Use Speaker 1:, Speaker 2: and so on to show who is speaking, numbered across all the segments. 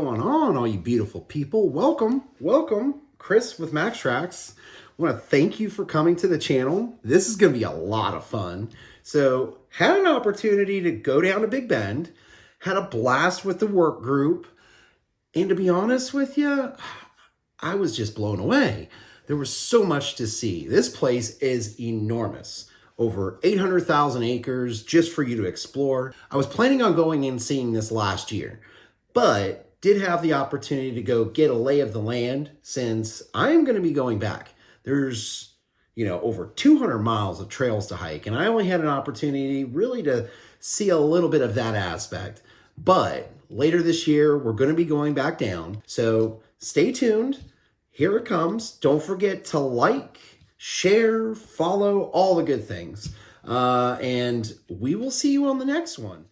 Speaker 1: on, all you beautiful people? Welcome, welcome. Chris with MaxTrax. I want to thank you for coming to the channel. This is going to be a lot of fun. So, had an opportunity to go down to Big Bend, had a blast with the work group, and to be honest with you, I was just blown away. There was so much to see. This place is enormous over 800,000 acres just for you to explore. I was planning on going and seeing this last year, but did have the opportunity to go get a lay of the land since I'm going to be going back. There's, you know, over 200 miles of trails to hike, and I only had an opportunity really to see a little bit of that aspect. But later this year, we're going to be going back down. So stay tuned. Here it comes. Don't forget to like, share, follow, all the good things. Uh, and we will see you on the next one.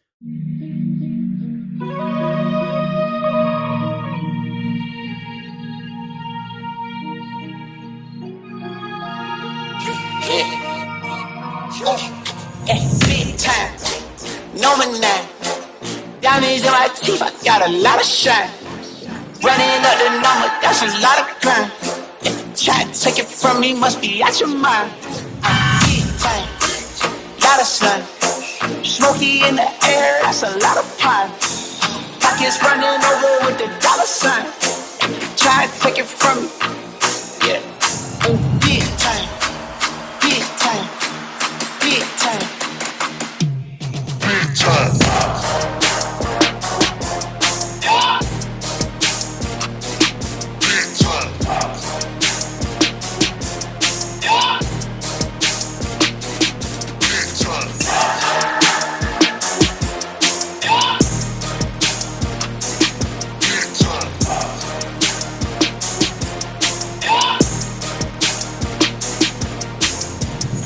Speaker 2: Big time. No man. Diamonds in my teeth, I got a lot of shine. Running up the number, that's a lot of crime. Try to take it from me, must be out your mind. Big time, lot of sun. Smoky in the air, that's a lot of pine. Pockets running over with the dollar sign. Try to take it from me,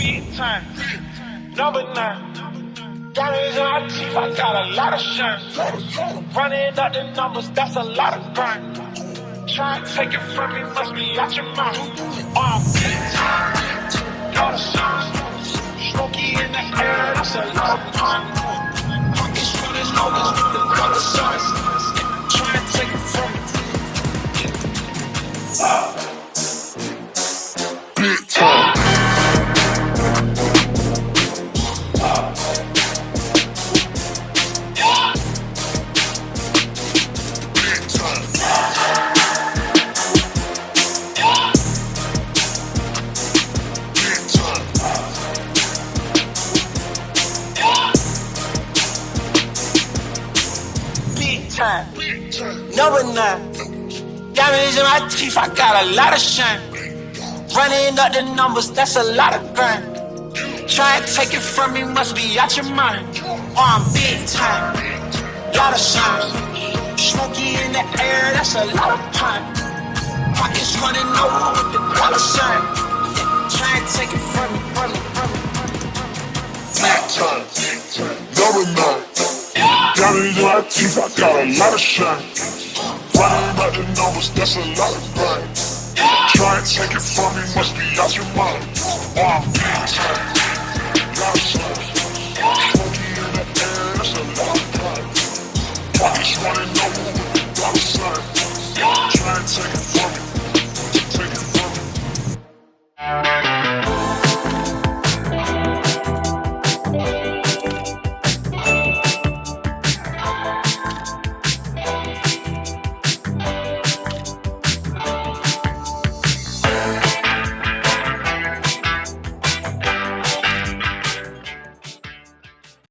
Speaker 2: Big time.
Speaker 3: Number nine. Diamonds in my teeth, I got a lot of shine. Running up the numbers, that's a lot of grind. Try and take it from me, must be out your mind. Oh, big time. Lot of shine. Smoky in the air, that's a
Speaker 4: time. Time.
Speaker 2: Number nine. Diamonds in my teeth, I got a lot of shine. Running up the numbers, that's a lot of grind. Try and take it from me, must be out your mind. Oh, I'm big time. Lot of shine. Smoky in the air, that's a lot of pine. Pockets running over with the dollar sign. Try
Speaker 4: In my teeth, I got a lot of shine. Running out the numbers, that's a lot of grind. Try and take it from me, must be out your mind. I'm big time. Lot of shine. Smoky in the air, that's a lot of grind. Pockets running over with the dollar sign. Try and take it